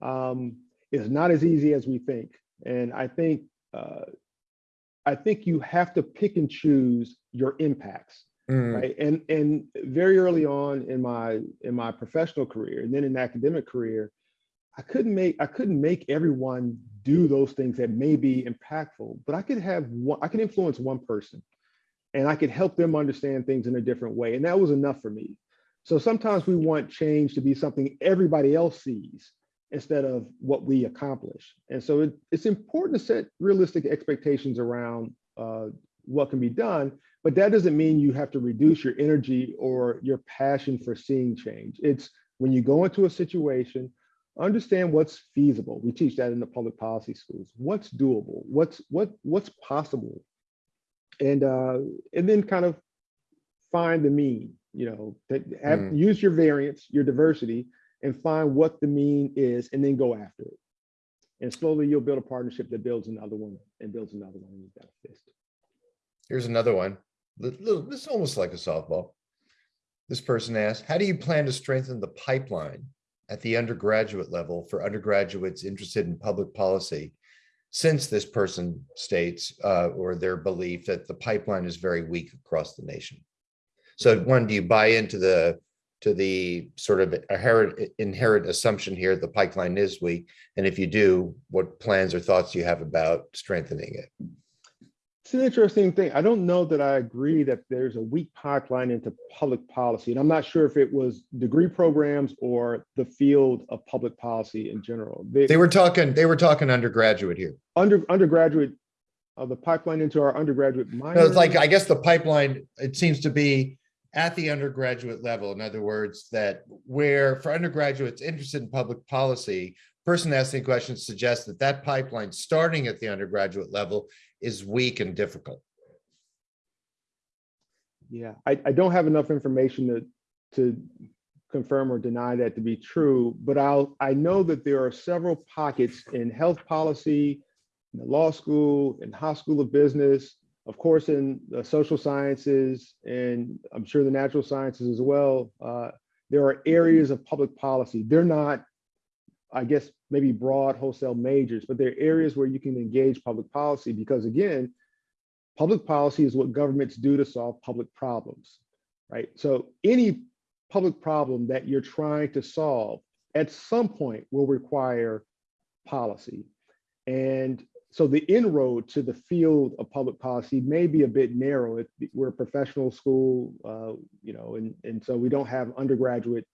Um, it's not as easy as we think. And I think uh, I think you have to pick and choose your impacts Mm, right? And and very early on in my in my professional career and then in academic career i couldn't make i couldn't make everyone do those things that may be impactful but i could have one i could influence one person and i could help them understand things in a different way and that was enough for me. So sometimes we want change to be something everybody else sees instead of what we accomplish and so it, it's important to set realistic expectations around uh, what can be done. But that doesn't mean you have to reduce your energy or your passion for seeing change. It's when you go into a situation, understand what's feasible. We teach that in the public policy schools. What's doable? What's what what's possible? And uh, and then kind of find the mean. You know, that have, Mm. use your variance, your diversity, and find what the mean is, and then go after it. And slowly you'll build a partnership that builds another one and builds another one. And you've got a fist. Here's another one. This is almost like a softball. This person asked, how do you plan to strengthen the pipeline at the undergraduate level for undergraduates interested in public policy? Since this person states, uh, or their belief that the pipeline is very weak across the nation. So one, do you buy into the, to the sort of inherent, inherent assumption here, the pipeline is weak? And if you do, what plans or thoughts do you have about strengthening it? It's an interesting thing. I don't know that I agree that there's a weak pipeline into public policy. And I'm not sure if it was degree programs or the field of public policy in general. They, They were talking, they were talking undergraduate here. under undergraduate, uh, the pipeline into our undergraduate minor. No, it's like, I guess the pipeline, it seems to be at the undergraduate level. In other words, that where for undergraduates interested in public policy, person asking questions suggests that that pipeline starting at the undergraduate level is weak and difficult. Yeah, I, I don't have enough information to, to confirm or deny that to be true, but I'll, I know that there are several pockets in health policy, in the law school, in high school of business, of course, in the social sciences, and I'm sure the natural sciences as well. Uh, there are areas of public policy. They're not, I guess, maybe broad wholesale majors, but there are areas where you can engage public policy because again, public policy is what governments do to solve public problems, right? So any public problem that you're trying to solve at some point will require policy. And so the inroad to the field of public policy may be a bit narrow. We're a professional school, uh, you know, and, and so we don't have undergraduate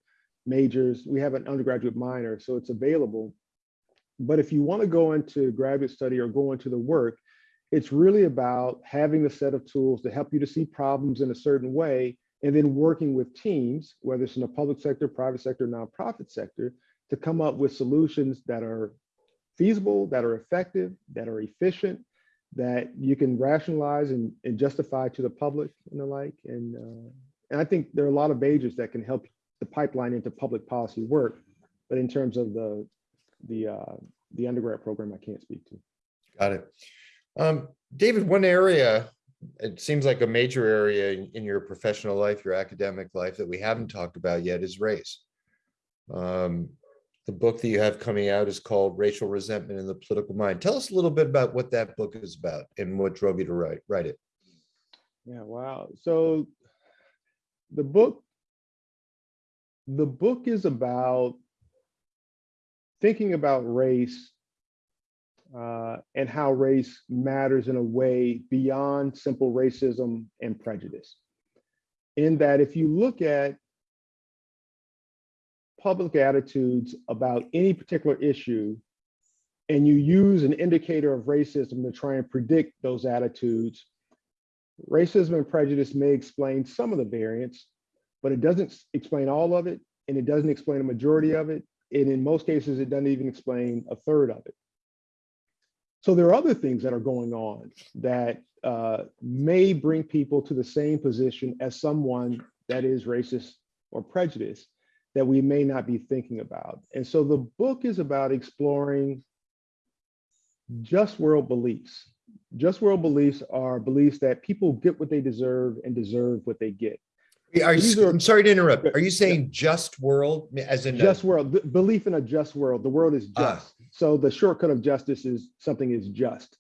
majors. We have an undergraduate minor, so it's available. But if you want to go into graduate study or go into the work, it's really about having a set of tools to help you to see problems in a certain way and then working with teams, whether it's in the public sector, private sector, nonprofit sector, to come up with solutions that are feasible, that are effective, that are efficient, that you can rationalize and, and justify to the public and the like. And, uh, and I think there are a lot of majors that can help the pipeline into public policy work. But in terms of the, the, uh, the undergrad program, I can't speak to. Got it. Um, David, one area, it seems like a major area in, in your professional life, your academic life that we haven't talked about yet is race. Um, the book that you have coming out is called Racial Resentment in the Political Mind. Tell us a little bit about what that book is about and what drove you to write, write it. Yeah, wow. So the book, the book is about thinking about race uh, and how race matters in a way beyond simple racism and prejudice. In that if you look at public attitudes about any particular issue, and you use an indicator of racism to try and predict those attitudes, racism and prejudice may explain some of the variance, but it doesn't explain all of it, and it doesn't explain a majority of it, and in most cases, it doesn't even explain a third of it. So there are other things that are going on that uh, may bring people to the same position as someone that is racist or prejudiced that we may not be thinking about. And so the book is about exploring just world beliefs. Just world beliefs are beliefs that people get what they deserve and deserve what they get. Are you, are- I'm sorry to interrupt. Are you saying just world as in? a- Just world, b- belief in a just world. The world is Ah. just. So the shortcut of justice is something is just.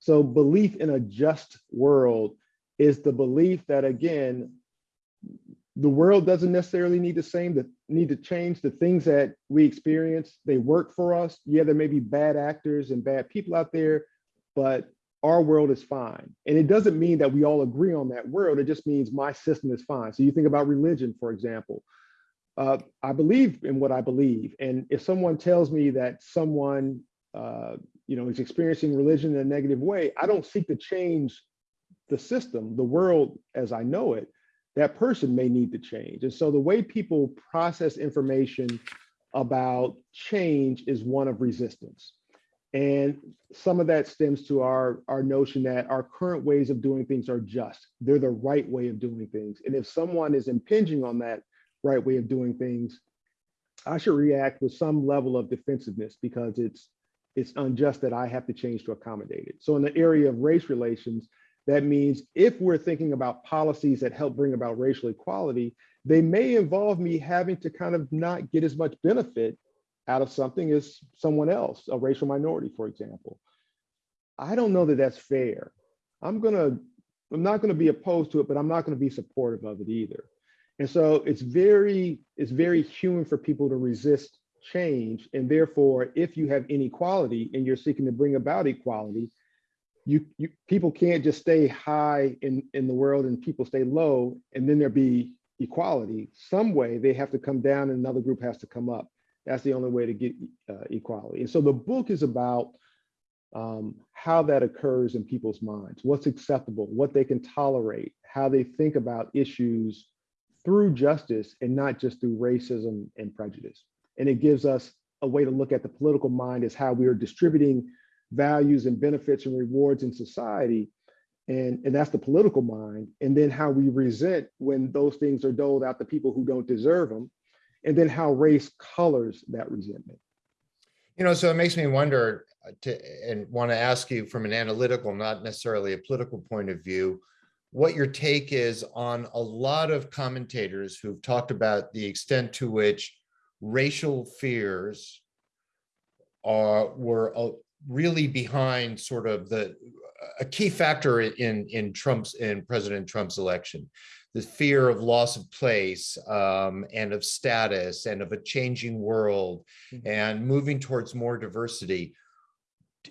So belief in a just world is the belief that again, the world doesn't necessarily need the same, that need to change the things that we experience. They work for us. Yeah, there may be bad actors and bad people out there, but our world is fine. And it doesn't mean that we all agree on that world. It just means my system is fine. So you think about religion, for example. Uh, I believe in what I believe. And if someone tells me that someone, uh, you know, is experiencing religion in a negative way, I don't seek to change the system, the world as I know it, that person may need to change. And so the way people process information about change is one of resistance. And some of that stems to our, our notion that our current ways of doing things are just. They're the right way of doing things. And if someone is impinging on that right way of doing things, I should react with some level of defensiveness because it's it's unjust that I have to change to accommodate it. So in the area of race relations, that means if we're thinking about policies that help bring about racial equality, they may involve me having to kind of not get as much benefit out of something as someone else, a racial minority, for example. I don't know that that's fair. I'm gonna, I'm not gonna be opposed to it, but I'm not gonna be supportive of it either. And so it's very, it's very human for people to resist change. And therefore, if you have inequality and you're seeking to bring about equality, you, you people can't just stay high in, in the world and people stay low and then there be equality. Some way they have to come down and another group has to come up. That's the only way to get uh, equality. And so the book is about um, how that occurs in people's minds, what's acceptable, what they can tolerate, how they think about issues through justice and not just through racism and prejudice. And it gives us a way to look at the political mind as how we are distributing values and benefits and rewards in society. And, and that's the political mind. And then how we resent when those things are doled out to people who don't deserve them. And then how race colors that resentment. You know, so it makes me wonder uh, to, and want to ask you from an analytical, not necessarily a political point of view, what your take is on a lot of commentators who've talked about the extent to which racial fears are were uh, really behind sort of the a key factor in in Trump's in President Trump's election the fear of loss of place um, and of status and of a changing world Mhm. and moving towards more diversity.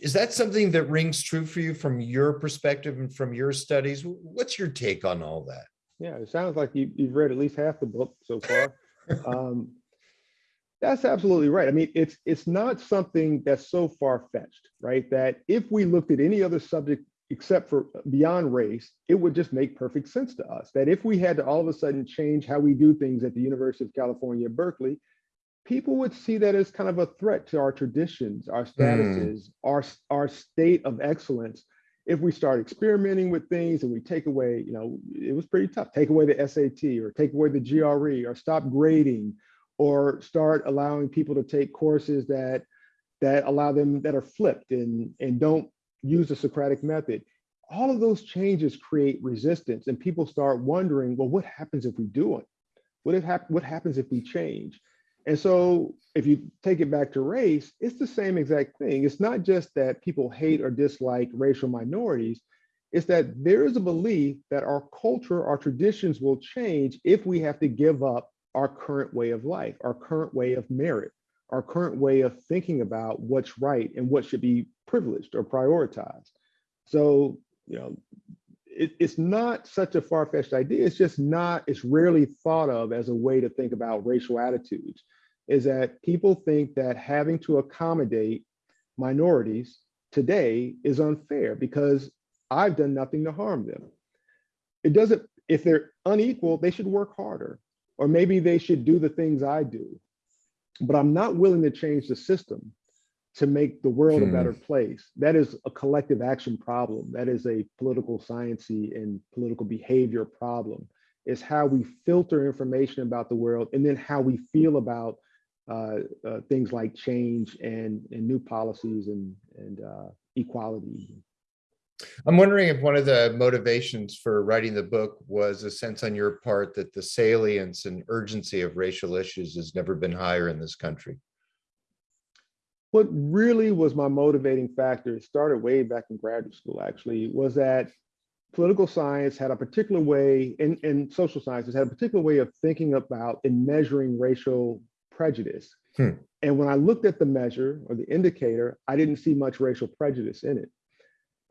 Is that something that rings true for you from your perspective and from your studies? What's your take on all that? Yeah, it sounds like you, you've read at least half the book so far. [laughs] um, that's absolutely right. I mean, it's it's not something that's so far fetched, right? That if we looked at any other subject except for uh, beyond race, it would just make perfect sense to us. That if we had to all of a sudden change how we do things at the University of California, Berkeley, people would see that as kind of a threat to our traditions, our statuses, hmm. our our state of excellence. If we start experimenting with things and we take away, you know, it was pretty tough. Take away the SAT or take away the GRE or stop grading or start allowing people to take courses that that allow them that are flipped and and don't use the Socratic method. All of those changes create resistance and people start wondering, well, what happens if we do it? What if hap what happens if we change? And so if you take it back to race, it's the same exact thing. It's not just that people hate or dislike racial minorities, it's that there is a belief that our culture, our traditions will change if we have to give up our current way of life, our current way of merit, our current way of thinking about what's right and what should be privileged or prioritized. So, you know, it, it's not such a far-fetched idea. It's just not, it's rarely thought of as a way to think about racial attitudes, is that people think that having to accommodate minorities today is unfair because I've done nothing to harm them. It doesn't, if they're unequal, they should work harder, or maybe they should do the things I do. But I'm not willing to change the system to make the world Hmm. a better place. That is a collective action problem. That is a political sciency and political behavior problem. Is how we filter information about the world and then how we feel about uh, uh, things like change and, and new policies and, and uh, equality. I'm wondering if one of the motivations for writing the book was a sense on your part that the salience and urgency of racial issues has never been higher in this country. What really was my motivating factor, it started way back in graduate school actually, was that political science had a particular way, and, and social sciences had a particular way of thinking about and measuring racial prejudice. Hmm. And when I looked at the measure or the indicator, I didn't see much racial prejudice in it.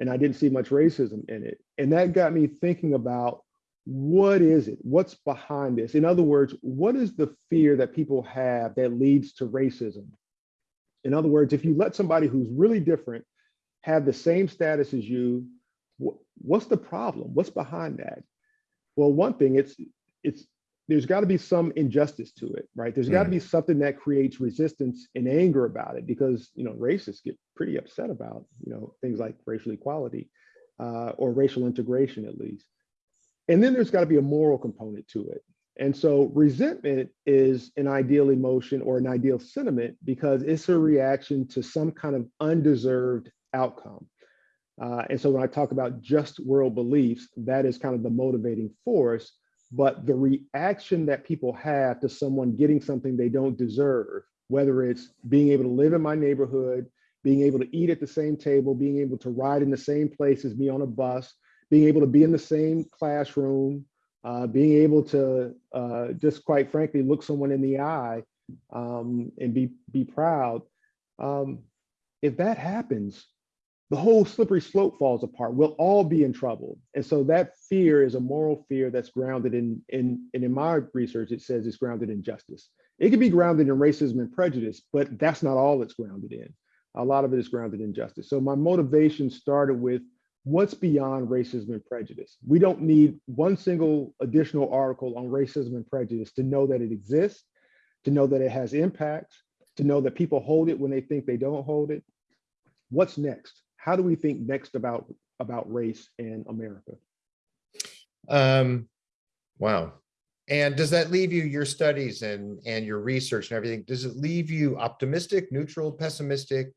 And I didn't see much racism in it. And that got me thinking about what is it? What's behind this? In other words, what is the fear that people have that leads to racism? In other words, if you let somebody who's really different have the same status as you, what's the problem? What's behind that? Well, one thing, it's, it's, there's got to be some injustice to it, right? There's got to Mm. be something that creates resistance and anger about it because, you know, racists get pretty upset about, you know, things like racial equality uh, or racial integration at least. And then there's got to be a moral component to it. And so resentment is an ideal emotion or an ideal sentiment because it's a reaction to some kind of undeserved outcome. Uh, and so when I talk about just world beliefs, that is kind of the motivating force. But the reaction that people have to someone getting something they don't deserve, whether it's being able to live in my neighborhood, being able to eat at the same table, being able to ride in the same place as me on a bus, being able to be in the same classroom, uh, being able to uh, just quite frankly look someone in the eye um, and be be proud. Um, if that happens, the whole slippery slope falls apart. We'll all be in trouble. And so that fear is a moral fear that's grounded in, in, and in my research, it says it's grounded in justice. It can be grounded in racism and prejudice, but that's not all it's grounded in. A lot of it is grounded in justice. So my motivation started with what's beyond racism and prejudice. We don't need one single additional article on racism and prejudice to know that it exists, to know that it has impacts, to know that people hold it when they think they don't hold it. What's next? How do we think next about, about race in America? Um, wow. And does that leave you, your studies and, and your research and everything, does it leave you optimistic, neutral, pessimistic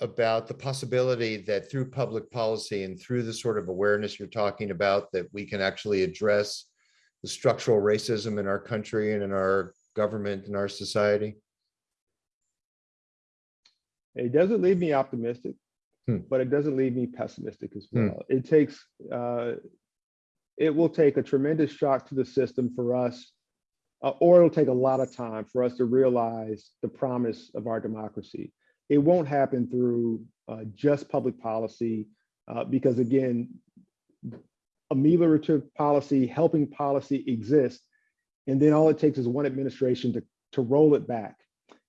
about the possibility that through public policy and through the sort of awareness you're talking about, that we can actually address the structural racism in our country and in our government and our society? It doesn't leave me optimistic, Hmm. but it doesn't leave me pessimistic as Hmm. well. It takes, uh, it will take a tremendous shock to the system for us, uh, or it'll take a lot of time for us to realize the promise of our democracy. It won't happen through uh, just public policy, uh, because again, ameliorative policy, helping policy exists, and then all it takes is one administration to, to roll it back.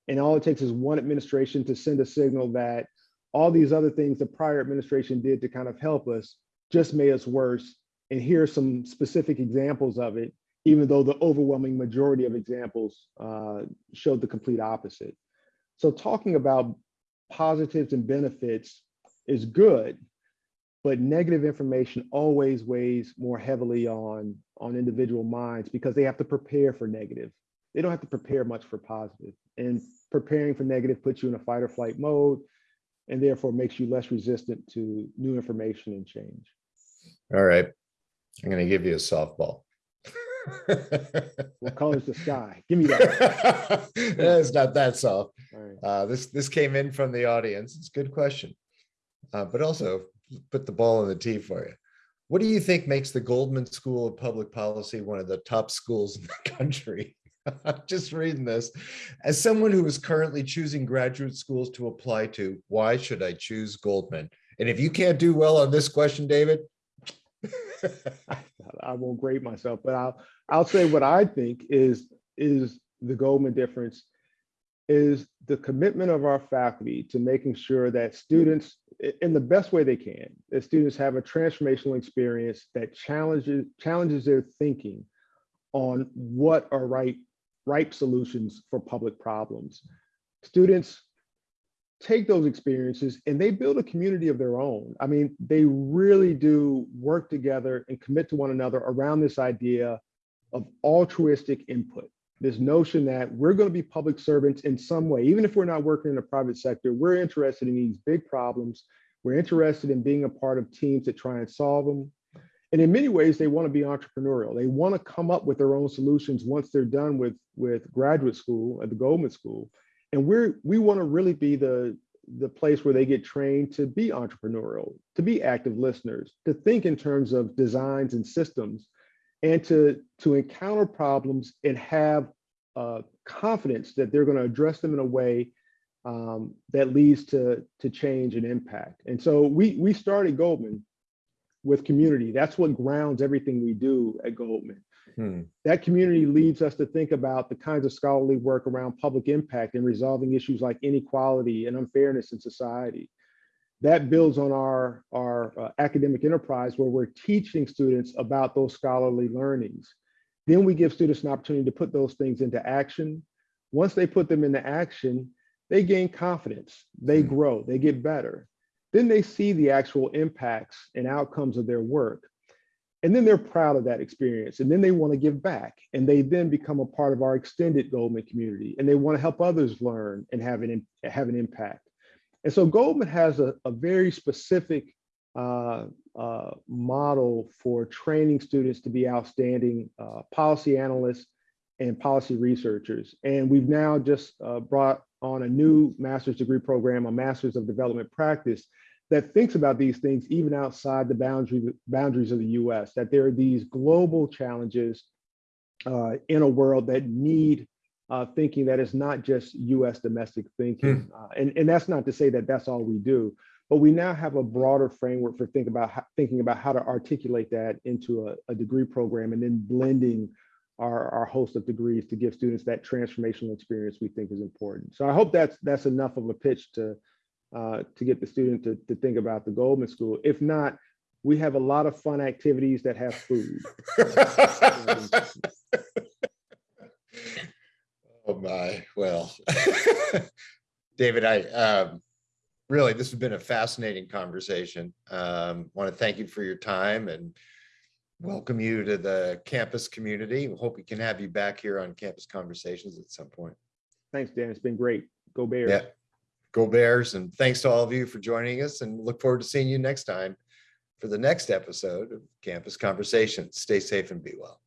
And all it takes is one administration to send a signal that all these other things the prior administration did to kind of help us just made us worse. And here are some specific examples of it, even though the overwhelming majority of examples uh, showed the complete opposite. So talking about positives and benefits is good, but negative information always weighs more heavily on, on individual minds because they have to prepare for negative. They don't have to prepare much for positive. And preparing for negative puts you in a fight or flight mode and therefore makes you less resistant to new information and change. All right, I'm gonna give you a softball. What color is the sky? Give me that. [laughs] It's not that soft. Right. Uh, this, this came in from the audience. It's a good question. Uh, but also put the ball in the tee for you. What do you think makes the Goldman School of Public Policy one of the top schools in the country? [laughs] Just reading this. As someone who is currently choosing graduate schools to apply to, why should I choose Goldman? And if you can't do well on this question, David. [laughs] I won't grade myself, but I'll I'll say what I think is is the Goldman difference is the commitment of our faculty to making sure that students, in the best way they can, that students have a transformational experience that challenges challenges their thinking on what are right ripe solutions for public problems. Students take those experiences and they build a community of their own. I mean, they really do work together and commit to one another around this idea of altruistic input. This notion that we're going to be public servants in some way, even if we're not working in the private sector, we're interested in these big problems. We're interested in being a part of teams that try and solve them. And in many ways, they want to be entrepreneurial. They want to come up with their own solutions once they're done with, with graduate school at the Goldman School and we're we want to really be the the place where they get trained to be entrepreneurial to be active listeners to think in terms of designs and systems and to to encounter problems and have uh, confidence that they're going to address them in a way um, that leads to to change and impact and so we we started goldman with community that's what grounds everything we do at goldman Hmm. that community leads us to think about the kinds of scholarly work around public impact and resolving issues like inequality and unfairness in society. that builds on our, our uh, academic enterprise where we're teaching students about those scholarly learnings. Then we give students an opportunity to put those things into action. Once they put them into action, they gain confidence, they Hmm. grow, they get better. Then they see the actual impacts and outcomes of their work. And then they're proud of that experience. And then they want to give back. And they then become a part of our extended Goldman community. And they want to help others learn and have an, have an impact. And so Goldman has a, a very specific uh, uh, model for training students to be outstanding uh, policy analysts and policy researchers. And we've now just uh, brought on a new master's degree program, a master's of development practice that thinks about these things even outside the boundary, boundaries of the US, that there are these global challenges uh, in a world that need uh, thinking that is not just US domestic thinking. Uh, and, and that's not to say that that's all we do, but we now have a broader framework for think about how, thinking about how to articulate that into a, a degree program and then blending our, our host of degrees to give students that transformational experience we think is important. So I hope that's that's enough of a pitch to uh, to get the student to, to think about the Goldman School. If not, we have a lot of fun activities that have food. [laughs] Oh my, well. [laughs] David, I, um, really, this has been a fascinating conversation. Um, want to thank you for your time and welcome you to the campus community. Hope we can have you back here on Campus Conversations at some point. Thanks, Dan. It's been great. Go Bears. Yeah. Go Bears. And thanks to all of you for joining us and look forward to seeing you next time for the next episode of Campus Conversations. Stay safe and be well.